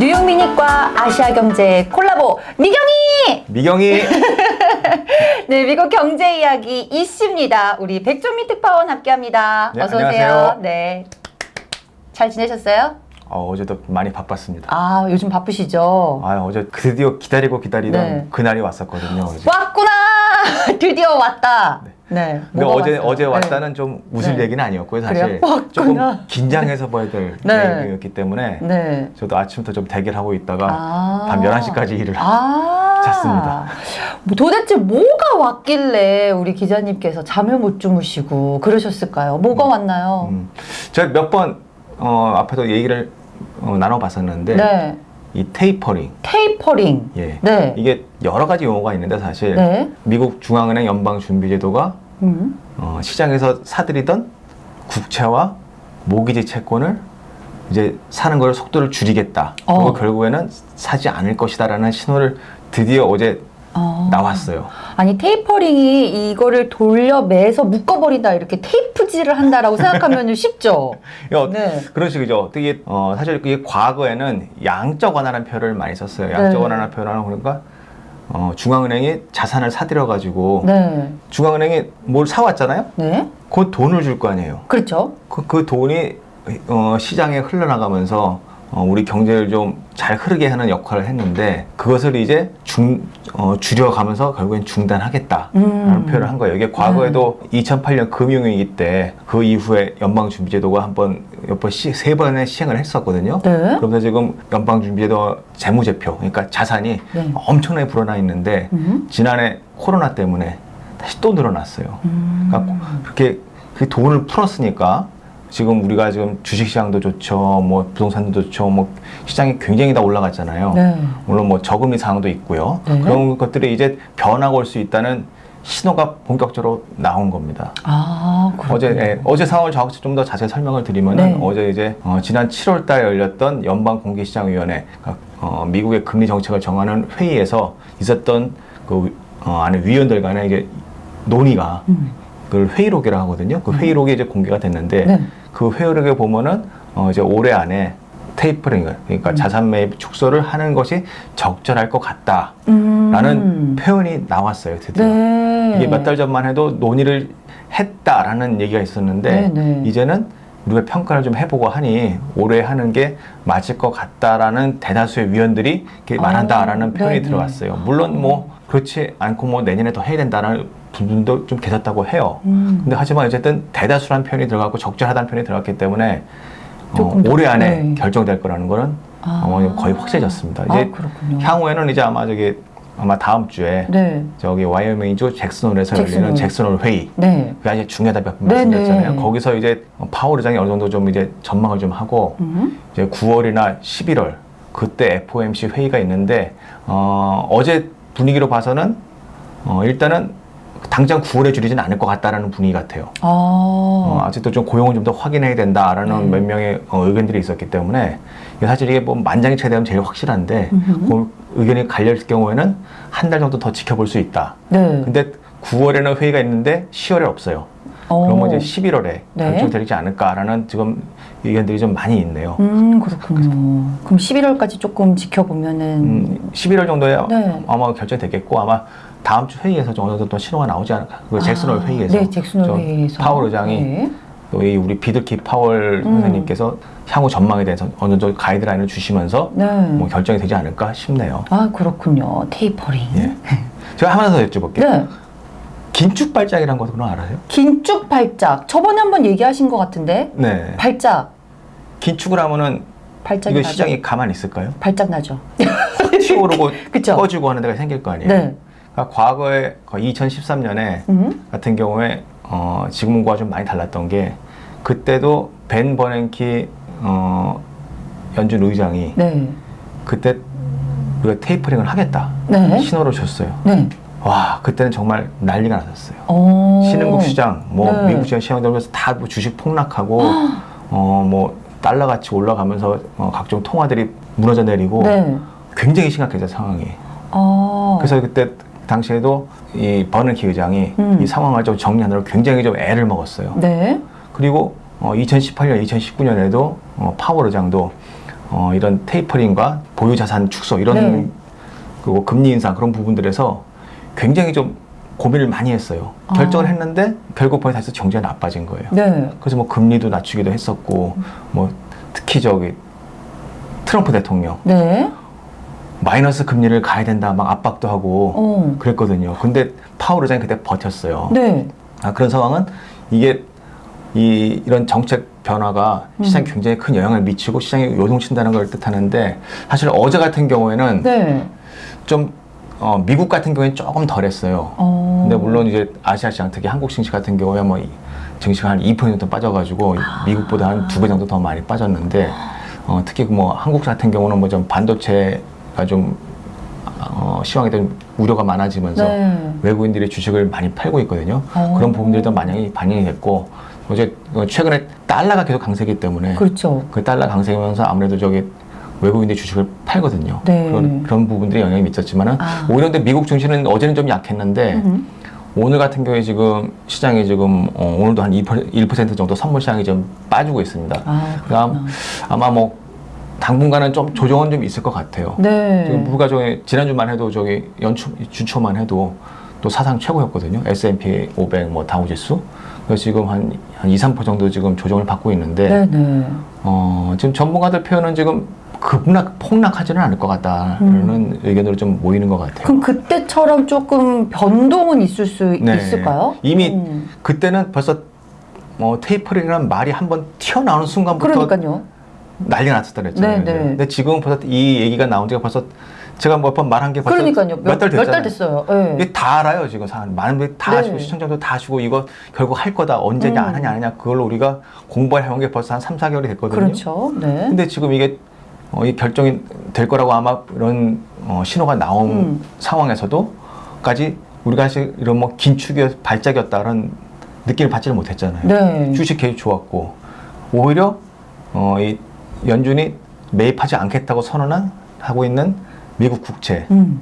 뉴욕 미닛과 아시아 경제 콜라보 미경이! 미경이 네, 미국 경제 이야기 이씨입니다. 우리 백종민 특파원 함께합니다. 네, 어서 오세요. 안녕하세요. 네. 잘 지내셨어요? 어, 어제도 많이 바빴습니다. 아, 요즘 바쁘시죠? 아, 어제 드디어 기다리고 기다리던 네. 그날이 왔었거든요. 어제. 왔구나! 드디어 왔다. 네. 근데 뭐가 어제 왔어요? 어제 네. 왔다는 좀 웃을 네. 얘기는 아니었고요. 사실 그래요? 왔구나. 조금 긴장해서 봐야 될 네. 얘기였기 때문에 네. 저도 아침부터 좀 대결하고 있다가 아. 밤 11시까지 일을 아. 잤습니다. 뭐 도대체 뭐가 왔길래 우리 기자님께서 잠을 못 주무시고 그러셨을까요? 뭐가 왔나요? 음, 제가 몇번 어, 앞에도 얘기를 어, 나눠봤었는데 네. 이 테이퍼링 테이퍼링. 예. 네. 이게 여러 가지 용어가 있는데 사실 네. 미국 중앙은행 연방준비제도가 음. 어, 시장에서 사들이던 국채와 모기지 채권을 이제 사는 걸 속도를 줄이겠다. 어. 결국에는 사지 않을 것이다라는 신호를 드디어 어제 어. 나왔어요. 아니 테이퍼링이 이거를 돌려 매서 묶어버린다 이렇게 테이프질을 한다라고 생각하면 쉽죠. 어, 네. 그런 식이죠. 이게 어, 사실 그게 과거에는 양적 완화라는 표현을 많이 썼어요. 양적 네. 완화라는 표현을 그러니까 어, 중앙은행이 자산을 사들여 가지고 네. 중앙은행이 뭘 사왔잖아요. 네. 그 돈을 줄 거 아니에요. 그렇죠. 그, 그 돈이 어, 시장에 흘러나가면서 어, 우리 경제를 좀 잘 흐르게 하는 역할을 했는데 그것을 이제 중, 어, 줄여가면서 결국엔 중단하겠다라는 음. 표현을 한 거예요. 이게 과거에도 2008년 금융위기 때 그 이후에 연방준비제도가 한번 몇번 시, 세 번의 시행을 했었거든요. 네. 그러면서 지금 연방준비제도 재무제표, 그러니까 자산이 네. 엄청나게 불어나 있는데 음. 지난해 코로나 때문에 다시 또 늘어났어요. 음. 그러니까 그렇게 그 돈을 풀었으니까 지금 우리가 지금 주식시장도 좋죠, 뭐 부동산도 좋죠, 뭐 시장이 굉장히 다 올라갔잖아요. 네. 물론 뭐 저금리 상황도 있고요. 네. 그런 것들이 이제 변화가 올 수 있다는 신호가 본격적으로 나온 겁니다. 아. 어제 예, 어제 상황을 좀더 자세히 설명을 드리면은 네. 어제 이제 어, 지난 7월달에 열렸던 연방 공개시장위원회 그러니까, 어, 미국의 금리 정책을 정하는 회의에서 있었던 그 어, 안에 위원들 간의 이게 논의가 음. 그걸 회의록이라고 하거든요. 그 회의록이 이제 공개가 됐는데 네. 그 회의록에 보면은 어, 이제 올해 안에 테이퍼링을 그러니까 음. 자산 매입 축소를 하는 것이 적절할 것 같다라는 음. 표현이 나왔어요. 드디어. 네. 이게 몇 달 전만 해도 논의를 했다라는 얘기가 있었는데 네, 네. 이제는 우리가 평가를 좀 해보고 하니 올해 하는 게 맞을 것 같다라는 대다수의 위원들이 이렇게 아, 말한다라는 표현이 네네. 들어갔어요. 물론 뭐 그렇지 않고 뭐 내년에 더 해야 된다는 분들도 좀 계셨다고 해요. 음. 근데 하지만 어쨌든 대다수라는 표현이 들어갔고 적절하다는 표현이 들어갔기 때문에 어, 올해 안에 네. 결정될 거라는 거는 아. 어, 거의 확실해졌습니다. 아, 이제 그렇군요. 향후에는 이제 아마 저기 아마 다음 주에 네. 저기 와이어밍주 잭슨홀에서 잭슨홀. 열리는 잭슨홀 회의 네. 그게 아주 중요하다 몇번 네, 말씀드렸잖아요. 네. 거기서 이제 파월 의장이 어느 정도 좀 이제 전망을 좀 하고 음. 이제 9월이나 11월 그때 FOMC 회의가 있는데 어, 어제 분위기로 봐서는 어, 일단은 당장 9월에 줄이진 않을 것 같다라는 분위기 같아요. 아. 어, 아직도 좀 고용을 좀더 확인해야 된다라는 네. 몇 명의 어, 의견들이 있었기 때문에 사실 이게 뭐 만장일치되면 제일 확실한데. 그 의견이 갈릴 경우에는 한 달 정도 더 지켜볼 수 있다. 네. 근데 9월에는 회의가 있는데 10월에 없어요. 어. 그러면 이제 11월에 네. 결정되지 않을까라는 지금 의견들이 좀 많이 있네요. 음, 그렇군요. 그럼 11월까지 조금 지켜보면은 음, 11월 정도에 네. 아마 결정되겠고 아마 다음 주 회의에서 좀 어느 정도 또 신호가 나오지 않을까. 그 잭슨홀 아, 회의에서. 네, 잭슨홀 저 회의에서 파월 의장이 네. 또이 우리 비들키 파월 음. 선생님께서 향후 전망에 대해서 어느 정도 가이드라인을 주시면서 네. 뭐 결정이 되지 않을까 싶네요. 아, 그렇군요. 테이퍼링. 예. 제가 하나 더 여쭤볼게요. 네. 긴축 발작이라는 것도 그럼 알아요? 긴축 발작. 저번에 한번 얘기하신 것 같은데. 네. 발작. 긴축을 하면은 발작이 이거 나죠. 시장이 가만히 있을까요? 발작 나죠. 확 튀어오르고 그쵸. 꺼지고 하는 데가 생길 거 아니에요? 네. 그러니까 과거에 2013년에 음. 같은 경우에 어, 지금과 좀 많이 달랐던 게 그때도 벤 버냉키 어, 연준 의장이 네. 그때 우리가 테이퍼링을 하겠다 네. 신호를 줬어요. 네. 와 그때는 정말 난리가 났었어요. 어. 신흥국 시장, 뭐 네. 미국 시장 시장 들면서 다 뭐 주식 폭락하고 어 뭐 달러 가치 올라가면서 어, 각종 통화들이 무너져 내리고 네. 굉장히 심각해져 상황이. 어. 그래서 그때 당시에도 이 버널키 의장이 음. 이 상황을 좀 정리하느라 굉장히 좀 애를 먹었어요. 네. 그리고 어, 2018년, 2019년에도 어, 파월 의장도 어, 이런 테이퍼링과 보유 자산 축소 이런 네. 그리고 금리 인상 그런 부분들에서 굉장히 좀 고민을 많이 했어요. 아. 결정을 했는데 결국 보니 다시 경제가 나빠진 거예요. 네. 그래서 뭐 금리도 낮추기도 했었고 뭐 특히 저기 트럼프 대통령 네. 마이너스 금리를 가야 된다 막 압박도 하고 어. 그랬거든요. 근데 파월 의장이 그때 버텼어요. 네. 아, 그런 상황은 이게 이 이런 정책 변화가 음. 시장에 굉장히 큰 영향을 미치고 시장이 요동친다는 걸 뜻하는데 사실 어제 같은 경우에는 네. 좀 어, 미국 같은 경우에는 조금 덜했어요. 어. 근데 물론 이제 아시아 시장 특히 한국 증시 같은 경우에 뭐 이- 증시가 한2% 정도 빠져가지고 미국보다 한 두 배 정도 더 많이 빠졌는데 어, 특히 뭐 한국 같은 경우는 뭐 좀 반도체가 좀 어, 시황에 대한 우려가 많아지면서 네. 외국인들이 주식을 많이 팔고 있거든요. 어. 그런 부분들도 많이 반영이 됐고 어제 어, 최근에 달러가 계속 강세기 때문에 그렇죠. 그 달러 강세면서 아무래도 저기 외국인들이 주식을 팔거든요. 네. 그런, 그런 부분들이 영향이 미쳤지만 은 아. 오히려 근데 미국 증시는 어제는 좀 약했는데 음. 오늘 같은 경우에 지금 시장이 지금 어, 오늘도 한 2%, 1% 정도 선물 시장이 좀 빠지고 있습니다. 아, 그다음 그렇구나. 아마 뭐 당분간은 좀 조정은 좀 있을 것 같아요. 네. 지금 물가 저기 지난주만 해도 저기 연초 주초만 해도 또 사상 최고였거든요. S&P 500 뭐 다우지수. 그래서 지금 한, 한 2, 3% 정도 지금 조정을 받고 있는데 네, 네. 어, 지금 전문가들 표현은 지금 급락 폭락하지는 않을 것 같다라는 의견으로 좀 모이는 것 같아요. 음. 그럼 그때처럼 조금 변동은 있을 수 네. 있을까요? 이미 음. 그때는 벌써 뭐 테이퍼링이라는 말이 한번 튀어나오는 순간부터 그러니까요. 난리 났었다 그랬잖아요. 네, 네. 근데 지금 벌써 이 얘기가 나온 지가 벌써 제가 몇 번 말한 게 벌써 그러니까요. 몇 달. 몇 달 됐어요. 네. 이게 다 알아요 지금 사람 많은 분들이 다 네. 아시고 시청자도 다 아시고 이거 결국 할 거다 언제냐 음. 안 하냐 안 하냐 그걸로 우리가 공부를 해온 게 벌써 한 3, 4개월이 됐거든요. 그렇죠. 네. 근데 지금 이게 어, 이 결정이 될 거라고 아마 이런 어, 신호가 나온 음. 상황에서도까지 우리가 사실 이런 뭐 긴축이었 발작이었다는 느낌을 받지를 못했잖아요. 네. 주식 계속 좋았고 오히려 어, 이 연준이 매입하지 않겠다고 선언한 하고 있는 미국 국채 음.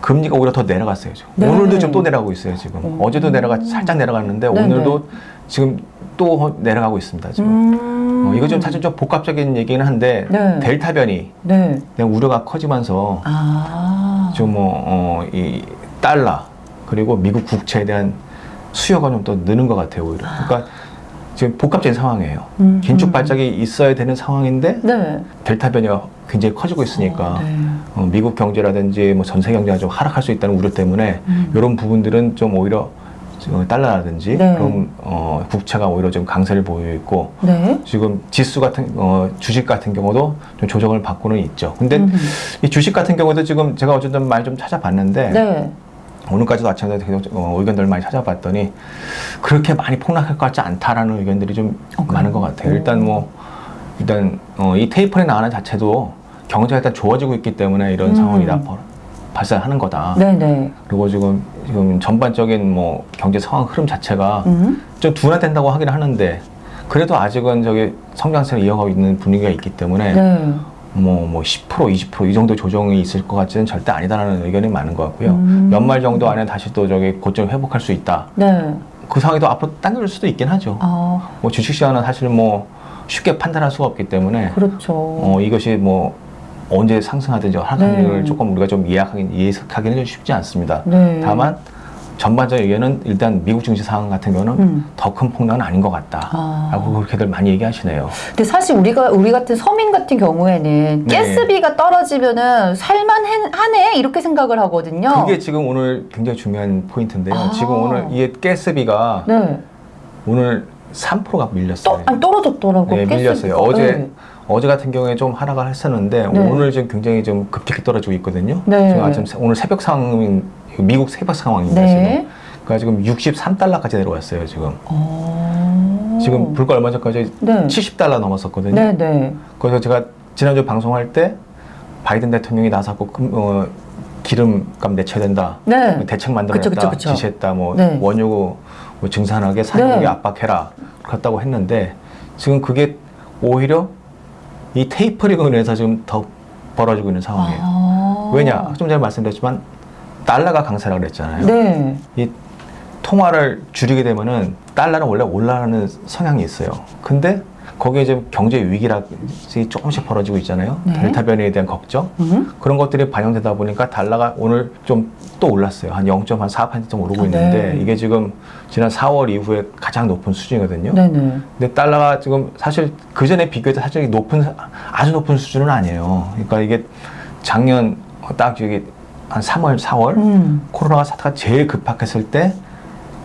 금리가 오히려 더 내려갔어요. 지금. 네. 오늘도 좀또 내려가고 있어요. 지금 음. 어제도 내려가 살짝 내려갔는데 네, 오늘도 지금 또 내려가고 있습니다. 지금 음. 어, 이거 좀 사실 좀 복합적인 얘기는 한데 네. 델타 변이 네. 우려가 커지면서 아. 좀뭐이 달러 그리고 미국 국채에 대한 수요가 좀 더 느는 것 같아요. 오히려. 그러니까 지금 복합적인 상황이에요. 음, 긴축 음. 발작이 있어야 되는 상황인데 네. 델타 변이가 굉장히 커지고 있으니까 어, 네. 어, 미국 경제라든지 뭐 전세 경제가 좀 하락할 수 있다는 우려 때문에 음. 이런 부분들은 좀 오히려 어, 달러라든지 네. 그런 어, 국채가 오히려 좀 강세를 보이고 있고 네. 지금 지수 같은 어, 주식 같은 경우도 좀 조정을 받고는 있죠. 근데 음. 이 주식 같은 경우도 지금 제가 어쨌든 많이 좀 찾아봤는데 네. 오늘까지도 아침에 계속 어, 의견들 많이 찾아봤더니 그렇게 많이 폭락할 것 같지 않다라는 의견들이 좀 어? 많은 것 같아요. 오. 일단 뭐 일단 어, 이 테이퍼링 나가는 자체도 경제가 일단 좋아지고 있기 때문에 이런 음. 상황이 다 벌- 발생하는 거다. 네, 네. 그리고 지금 지금 전반적인 뭐 경제 상황 흐름 자체가 음. 좀 둔화된다고 하긴 하는데 그래도 아직은 저기 성장세를 이어가고 있는 분위기가 있기 때문에 네. 뭐, 뭐 10%, 20%이 정도 조정이 있을 것 같지는 절대 아니다라는 의견이 많은 것 같고요. 음. 연말 정도 안에 다시 또 저기 고점 회복할 수 있다. 네. 그 상황이 또 앞으로 당겨질 수도 있긴 하죠. 아, 뭐 주식 시장은 사실 뭐 쉽게 판단할 수가 없기 때문에 그렇죠. 어, 이것이 뭐 언제 상승하든지 하락하는지를 네. 조금 우리가 좀 예약하긴, 예측하기는 좀 쉽지 않습니다. 네. 다만 전반적인 의견은 일단 미국 증시 상황 같은 경우는 음. 더큰 폭락은 아닌 것 같다. 아. 라고 그렇게들 많이 얘기하시네요. 근데 사실 우리가 우리 같은 서민 같은 경우에는 네. 가스비가 떨어지면은 살만하네 이렇게 생각을 하거든요. 그게 지금 오늘 굉장히 중요한 포인트인데요. 아. 지금 오늘 이게 가스비가 네. 오늘 3%가 밀렸어요. 떠, 아니, 떨어졌더라고. 네, 밀렸어요. 어제 네. 어제 같은 경우에 좀 하락을 했었는데 네. 오늘 지금 굉장히 좀 급격히 떨어지고 있거든요. 네. 지금 아침 새- 오늘 새벽 상황인 미국 새벽 상황입니다. 네. 지금. 그러니까 지금 63달러까지 내려왔어요. 지금. 어. 지금 불과 얼마 전까지 네. 70달러 넘었었거든요. 네, 네. 그래서 제가 지난주 방송할 때 바이든 대통령이 나서고 금- 어, 기름값 내쳐야 된다. 네. 대책 만들어냈다. 지시했다. 뭐 네. 원유 뭐 증산하게 산업에 네. 압박해라. 그렇다고 했는데 지금 그게 오히려 이 테이퍼링으로 인해서 지금 더 벌어지고 있는 상황이에요. 아. 왜냐? 좀 전에 말씀드렸지만 달러가 강세라 그랬잖아요. 네. 이 통화를 줄이게 되면은 달러는 원래 올라가는 성향이 있어요. 근데 거기에 지금 경제 위기라 조금씩 벌어지고 있잖아요. 네. 델타 변이에 대한 걱정 음? 그런 것들이 반영되다 보니까 달러가 오늘 좀 또 올랐어요. 한 0.4% 오르고 아, 있는데 네. 이게 지금 지난 4월 이후에 가장 높은 수준이거든요. 네네. 근데 달러가 지금 사실 그 전에 비교해서 사실 높은 아주 높은 수준은 아니에요. 그러니까 이게 작년 딱 여기 한 3월, 4월 음. 코로나 사태가 제일 급박했을 때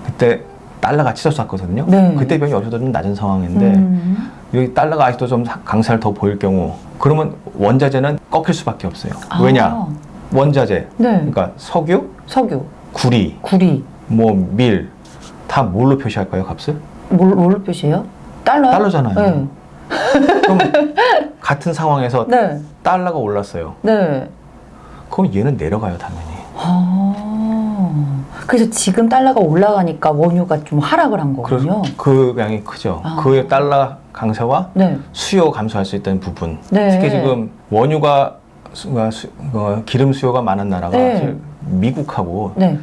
그때 달러가 치솟았거든요. 네. 그때 비하면 여기서도 좀 낮은 상황인데 음. 여기 달러가 아직도 좀 강세를 더 보일 경우 그러면 원자재는 꺾일 수밖에 없어요. 아. 왜냐? 원자재, 네. 그러니까 석유, 석유, 구리, 구리. 뭐 밀 다 뭘로 표시할까요, 값을? 뭘, 뭘로 표시해요? 달러요? 달러잖아요. 네. 그럼 같은 상황에서 네. 달러가 올랐어요. 네. 그럼 얘는 내려가요, 당연히. 아. 그래서 지금 달러가 올라가니까 원유가 좀 하락을 한 거군요. 그 양이 크죠. 아. 그 달러 강세와 네. 수요 감소할 수 있다는 부분. 네. 특히 지금 원유가 수, 수- 어, 기름 수요가 많은 나라가 네. 미국하고 네.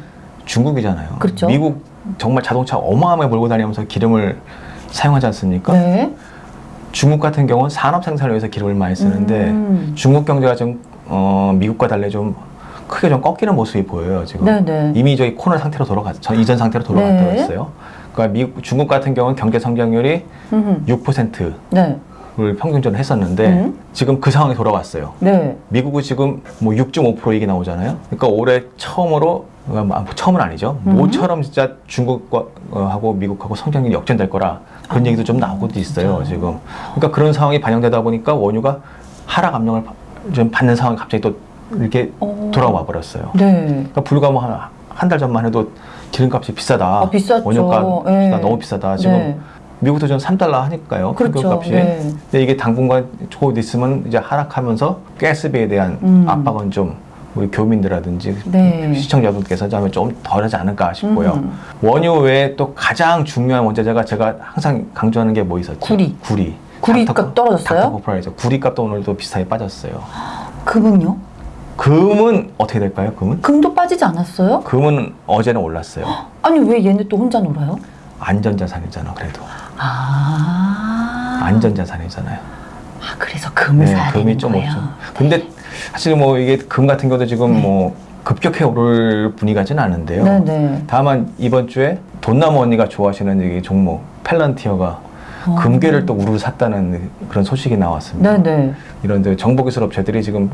중국이잖아요. 그렇죠. 미국 정말 자동차 어마어마하게 몰고 다니면서 기름을 사용하지 않습니까? 네. 중국 같은 경우는 산업 생산을 위해서 기름을 많이 쓰는데 음. 중국 경제가 좀 어, 미국과 달리 좀 크게 좀 꺾이는 모습이 보여요 지금. 네네. 이미 저희 코너 상태로 돌아갔, 전 이전 상태로 돌아갔다고 네. 했어요. 그러니까 미국, 중국 같은 경우는 경제 성장률이 음. 6%를 네. 평균적으로 했었는데 음. 지금 그 상황이 돌아왔어요. 네. 미국은 지금 뭐 6.5% 얘기 나오잖아요. 그러니까 올해 처음으로 어, 뭐 처음은 아니죠. 음. 모처럼 진짜 중국과 어, 하고 미국하고 성장률이 역전될 거라 그런 아, 얘기도 좀 나오고 있어요 진짜요? 지금. 그러니까 그런 상황이 반영되다 보니까 원유가 하락 압력을 바- 좀 받는 상황이 갑자기 또 이렇게 어. 돌아와 버렸어요. 네. 그러니까 불과 뭐한달 전만 해도 기름값이 비싸다. 아, 비쌌죠. 원유값 네. 비싸다. 너무 비싸다. 지금 네. 미국도 좀 3달러 하니까요. 그렇죠. 기름값이. 네. 근데 이게 당분간 곧 있으면 이제 하락하면서 가스비에 대한 음. 압박은 좀 우리 교민들라든지 네. 시청자분께서 하면 좀 덜하지 않을까 싶고요. 음. 원유 외에 또 가장 중요한 원자재가 제가 항상 강조하는 게 뭐 있었죠? 구리. 구리. 구리 닥터- 값 떨어졌어요? 닥터 코프라이죠. 구리값도 오늘도 비슷하게 빠졌어요. 금은요? 금은 어떻게 될까요? 금은? 금도 빠지지 않았어요? 금은 어제는 올랐어요. 아니 왜 얘네 또 혼자 놀아요? 안전자산이잖아, 그래도. 아. 안전자산이잖아요. 아 그래서 금을 사야 네, 금이 되는 좀 거예요. 없죠. 근데 사실 뭐 이게 금 같은 경우도 지금 네. 뭐 급격해 오를 분위기가진 않은데요. 네네. 다만 이번 주에 돈나무 언니가 좋아하시는 이 종목 펠런티어가 어. 금괴를 또 우르르 샀다는 그런 소식이 나왔습니다. 네네. 이런 데 정보기술 업체들이 지금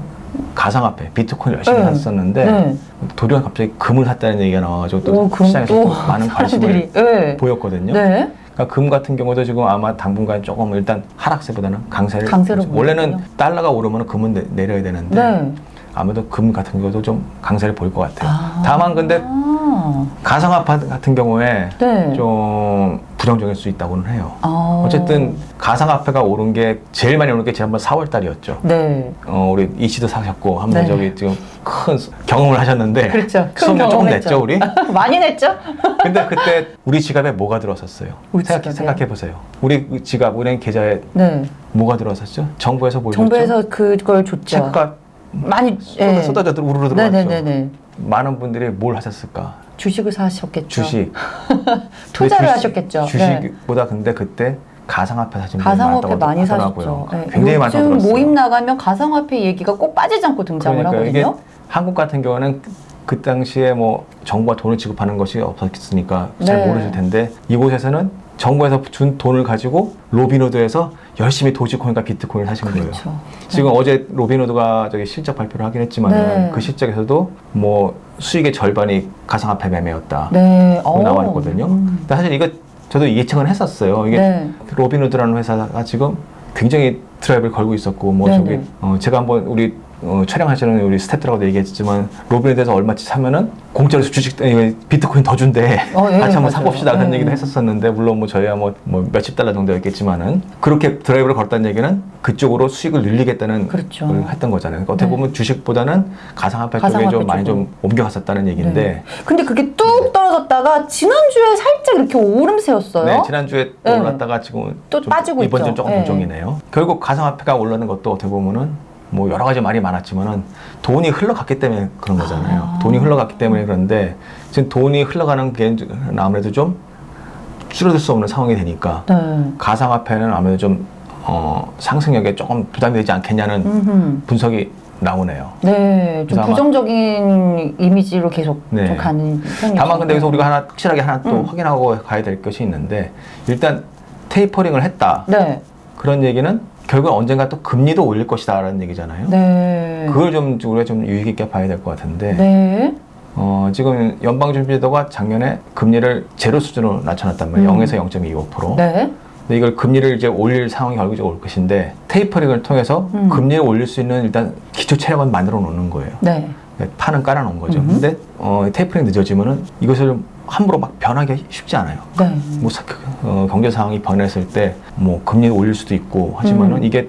가상화폐 비트코인 열심히 네. 샀었는데 네. 도리어 갑자기 금을 샀다는 얘기가 나와가지고 또 오, 그럼 시장에서 또또 많은 관심을 네. 보였거든요. 네. 그러니까 금 같은 경우도 지금 아마 당분간 조금 일단 하락세보다는 강세를 강세로 원래는 보이군요. 달러가 오르면 금은 내, 내려야 되는데 네. 아무래도 금 같은 경우도 좀 강세를 보일 것 같아요. 아. 다만 근데 아. 가상화폐 같은 경우에 네. 좀 부정적일 수 있다고는 해요. 아. 어쨌든 가상 화폐가 오른 게 제일 많이 오른 게 지난번 4월 달이었죠. 네. 어, 우리 이 씨도 사셨고 한번 네. 저기 지금 큰 수- 경험을 하셨는데 그렇죠. 큰 수업료 조금. 냈죠 우리? 많이 냈죠? 근데 그때 우리 지갑에 뭐가? 우리 생각? 생각 해 보세요. 우리 지갑, 은행 계좌에 네. 뭐가 들어섰죠? 정부에서 뭘 줬죠? 정부에서 그걸 줬죠. 체크가 많이 쏟아, 쏟아져 들- 우르르 들어왔죠. 네네네네. 많은 분들이 뭘 하셨을까? 주식을 사셨겠죠. 주식. 투자를 근데 하셨겠죠. 네. 주식보다 근데 그때 가상화폐 사신 분이 가상화폐 많이 하더라고요. 사셨죠. 네. 굉장히 요즘 들었어요. 모임 나가면 가상화폐 얘기가 꼭 빠지지 않고 등장을 그러니까 하거든요. 한국 같은 경우는 그 당시에 뭐 정부가 돈을 지급하는 것이 없었으니까 잘 네. 모르실 텐데 이곳에서는 정부에서 준 돈을 가지고 로빈후드에서 열심히 도지코인과 비트코인을 거예요. 그렇죠. 지금 어제 로빈후드가 저기 실적 발표를 하긴 했지만 네. 그 실적에서도 뭐 수익의 절반이 가상화폐 매매였다. 네. 고 나와 있거든요. 음. 근데 사실 이거 저도 예측은 했었어요. 이게 네. 로빈후드라는 회사가 지금 굉장히 드라이브를 걸고 있었고 뭐 네네. 저기 어, 제가 한번 우리 어, 촬영하시는 우리 스태프들하고도 얘기했지만 로빈후드에서 얼마치 사면은 공짜로 주식 비트코인 더 준대 어, 예, 같이 한번. 사봅시다 그런 예. 얘기도 했었었는데 물론 뭐 저희야 뭐, 뭐 몇십 달러 정도였겠지만은 그렇게 드라이브를 걸었다는 얘기는 그쪽으로 수익을 늘리겠다는 그렇죠. 걸 했던 거잖아요. 그러니까 어떻게 네. 보면 주식보다는 가상화폐 쪽에 가상화폐 좀 많이 쪽으로. 좀 옮겨갔었다는 얘기인데 네. 근데 그게 뚝 떨어졌다가 지난주에 살짝 이렇게 오름세였어요. 네, 지난주에 또 네. 올랐다가 지금 또좀 빠지고 이번 있죠. 좀 조금 네. 동종이네요. 결국 가상화폐가 올라는 것도 어떻게 보면은 뭐 여러 가지 말이 많았지만은 돈이 흘러갔기 때문에 그런 거잖아요. 아. 돈이 흘러갔기 때문에 그런데 지금 돈이 흘러가는 게 아무래도 좀 줄어들 수 없는 상황이 되니까 네. 가상화폐는 아무래도 좀 어, 상승력에 조금 부담이 되지 않겠냐는 음흠. 분석이 나오네요. 네, 좀 부정적인 이미지로 계속 네. 좀 가는 편이죠. 다만 근데 여기서 우리가 하나 확실하게 하나 또 음. 확인하고 가야 될 것이 있는데 일단 테이퍼링을 했다. 네, 그런 얘기는 결국 언젠가 또 금리도 올릴 것이다라는 얘기잖아요. 네, 그걸 좀 우리가 좀 유익 있게 봐야 될 것 같은데 네, 어, 지금 연방준비제도가 작년에 금리를 제로 수준으로 낮춰놨단 말이에요. 음. 0에서 0.25%. 네, 근데 이걸 금리를 이제 올릴 상황이 결국적으로 올 것인데 테이퍼링을 통해서 음. 금리를 올릴 수 있는 일단 기초 체력은 만들어 놓는 거예요. 네, 판은 깔아 놓은 거죠. 음흠. 근데 어, 테이퍼링 늦어지면은 이것을 함부로 막 변하기 쉽지 않아요. 네, 뭐 사- 어, 경제 상황이 변했을 때 뭐 금리를 올릴 수도 있고 하지만은 음. 이게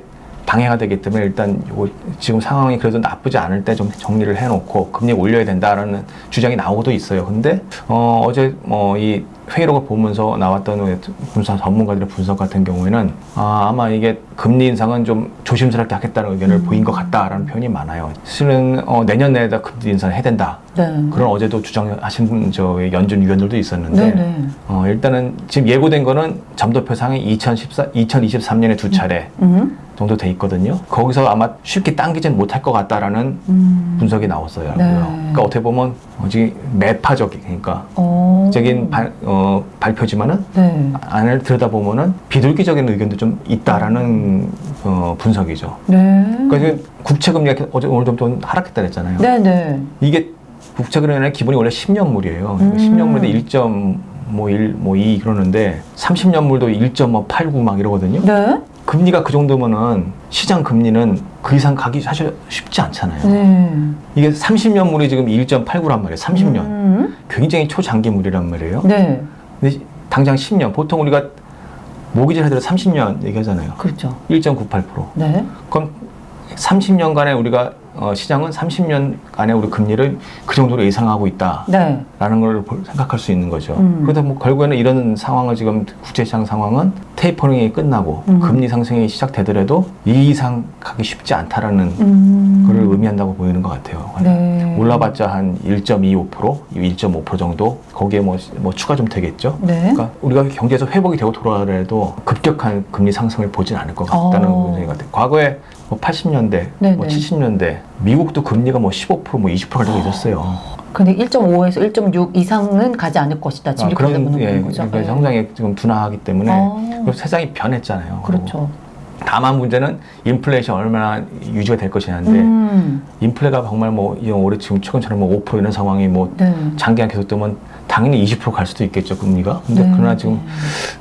방해가 되기 때문에 일단 요거 지금 상황이 그래도 나쁘지 않을 때 좀 정리를 해놓고 금리 올려야 된다라는 주장이 나오고도 있어요. 근데 어, 어제 뭐이 회의록을 보면서 나왔던 분석 전문가들의 분석 같은 경우에는 아, 아마 이게 금리 인상은 좀 조심스럽게 하겠다는 의견을 음. 보인 것 같다라는 표현이 많아요. 실은 어, 내년 내에다 금리 인상을 해야 된다. 네, 그런 어제도 주장하신 분, 저 연준 위원들도 있었는데 네, 네, 어, 일단은 지금 예고된 거는 점도표 상에 2014, 2023년에 두 차례 음, 정도 돼 있거든요. 거기서 아마 쉽게 당기진 못할 것 같다라는 음, 분석이 나왔어요. 네. 그러니까 어떻게 보면 어, 지금 매파적인 그러니까 어, 적인 발, 어, 발표지만은 네, 안을 들여다보면은 비둘기적인 의견도 좀 있다라는 어, 분석이죠. 네, 그러니까 국채 금리가 어제 오늘 좀 하락했다 그랬잖아요. 네, 네, 이게 국채 금리의 기본이 원래 10년물이에요. 음. 10년물인데 1.1, 뭐 2 그러는데 30년물도 1.89막 이러거든요. 네, 금리가 그 정도면은 시장 금리는 그 이상 가기 사실 쉽지 않잖아요. 네, 이게 30년물이 지금 1.89란 말이에요. 30년. 음, 굉장히 초장기물이란 말이에요. 네, 근데 당장 10년. 보통 우리가 모기지를 하더라도 30년 얘기하잖아요. 그렇죠. 1.98%. 네, 그럼 30년간의 우리가 어, 시장은 30년간의 우리 금리를 그 정도로 예상하고 있다. 네, 라는 걸 볼- 생각할 수 있는 거죠. 음. 그래서 뭐 결국에는 이런 상황을 지금 국제시장 상황은 테이퍼링이 끝나고 음. 금리 상승이 시작되더라도 이 이상 가기 쉽지 않다라는 음, 의미한다고 보이는 것 같아요. 네, 올라봤자 한 1.25%, 1.5% 정도 거기에 뭐, 뭐 추가 좀 되겠죠. 네, 그러니까 우리가 경제에서 회복이 되고 돌아가더라도 급격한 금리 상승을 보진 않을 것 같다는 어. 생각이 같아요. 과거에 뭐 80년대, 네네. 뭐 70년대 미국도 금리가 뭐 15%, 뭐 20%가 되고 있었어요. 근데 1.5에서 1.6 이상은 가지 않을 것이다. 지금 아, 그런 예, 거죠. 그러니까 네. 성장이 지금 둔화하기 때문에 어. 그리고 세상이 변했잖아요. 그렇죠. 다만 문제는 인플레이션 얼마나 유지가 될 것이냐인데 음, 인플레가 정말 뭐이 올해 지금 최근처럼 뭐5% 이런 상황이 뭐 네. 장기간 계속되면 당연히 20%갈 수도 있겠죠 금리가. 근데 네. 그러나 지금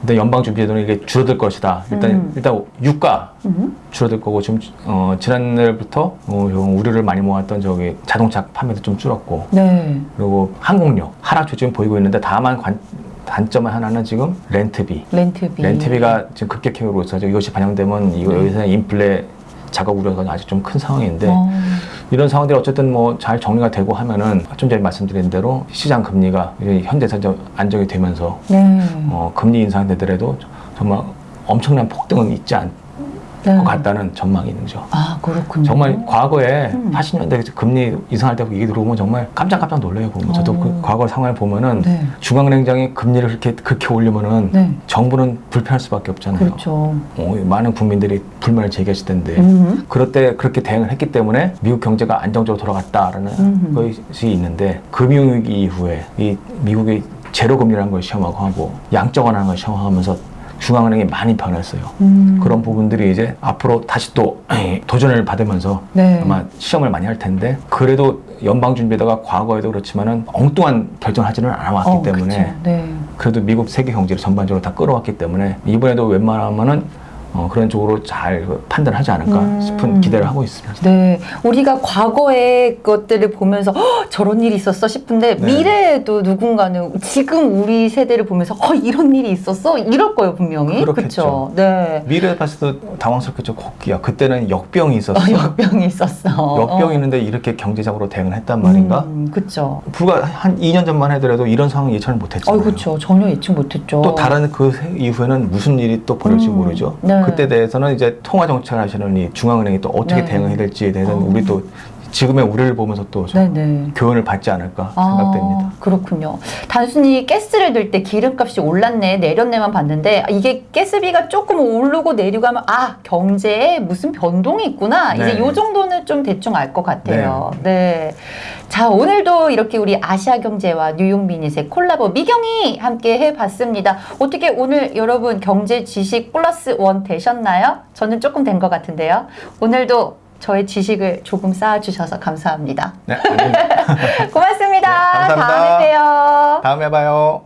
근데 연방준비제도는 이게 줄어들 것이다. 일단 음. 일단 유가 음, 줄어들 거고 지금 어, 지난날부터 어, 좀 우려를 많이 모았던 저기 자동차 판매도 좀 줄었고 네. 그리고 항공료 하락 조짐 보이고 있는데 다만 관, 단점 하나는 지금 렌트비. 렌트비. 렌트비가 지금 급격히 오르고 있어서 이것이 반영되면 이거 네. 여기서 인플레 자가 우려가 아직 좀 큰 상황인데 어, 이런 상황들이 어쨌든 뭐 잘 정리가 되고 하면은 좀 전에 말씀드린 대로 시장 금리가 이제 현재에서 좀 안정이 되면서 네. 어, 금리 인상되더라도 정말 엄청난 폭등은 있지 않을 네. 것 같다는 전망이 있는 거죠. 아, 그렇군요. 정말 과거에 음. 80년대 금리 인상할 때 얘기 들어보면 정말 깜짝깜짝 놀라요. 보면 저도 어. 그 과거 상황을 보면은 네. 중앙은행장이 금리를 그렇게 그렇게 올리면은 네. 정부는 불편할 수밖에 없잖아요. 그렇죠. 어, 많은 국민들이 불만을 제기하실 텐데 음, 그럴 때 그렇게 대응을 했기 때문에 미국 경제가 안정적으로 돌아갔다라는 음. 것이 있는데 금융위기 이후에 이 미국이 제로 금리라는 걸 시험하고 하고 양적 완화라는 걸 시험하면서 중앙은행이 많이 변했어요. 음. 그런 부분들이 이제 앞으로 다시 또 도전을 받으면서 네. 아마 시험을 많이 할 텐데 그래도 연방준비제도가 과거에도 그렇지만은 엉뚱한 결정을 하지는 않아왔기 어, 때문에. 네. 그래도 미국 세계 경제를 전반적으로 다 끌어왔기 때문에 이번에도 웬만하면은 어, 그런 쪽으로 잘 판단하지 않을까 음. 싶은 기대를 하고 있습니다. 네, 우리가 과거의 것들을 보면서 "헉, 저런 일이 있었어 싶은데 네. 미래에도 누군가는 지금 우리 세대를 보면서 어, 이런 일이 있었어 이럴 거예요 분명히. 그렇겠죠. 그쵸? 네. 미래에 봤을 때 당황스럽겠죠. 코끼야. 그때는 역병이 있었어. 어, 역병이 있었어. 역병이 있는데 이렇게 경제적으로 대응을 했단 말인가? 음, 그쵸. 불과 한 2년 전만 해더라도 이런 상황 예측을 어, 못했잖아요. 그쵸. 전혀 예측 못했죠. 또 다른 그 세- 이후에는 무슨 일이 또 벌어질지 음, 모르죠. 네. 네. 그때 대해서는 이제 통화 정책을 하시는 이 중앙은행이 또 어떻게 네. 대응해야 될지에 대해서는 어. 우리 또 지금의 우리를 보면서 또. 교훈을 받지 않을까 생각됩니다. 아, 그렇군요. 단순히 가스를 넣을 때 기름값이 올랐네, 내렸네만 봤는데 아, 이게 가스비가 조금 오르고 내리고 하면 아 경제에 무슨 변동이 있구나. 이제 네. 요 정도는 좀 대충 알 것 같아요. 네. 자 오늘도 이렇게 우리 아시아 경제와 뉴욕 미닛의 콜라보 미경이 함께 해봤습니다. 어떻게 오늘 여러분 경제 지식 플러스 원 되셨나요? 저는 조금 된 것 같은데요. 오늘도 저의 지식을 조금 쌓아주셔서 감사합니다. 네. 고맙습니다. 네, 감사합니다. 다음에 봬요. 다음에 봐요.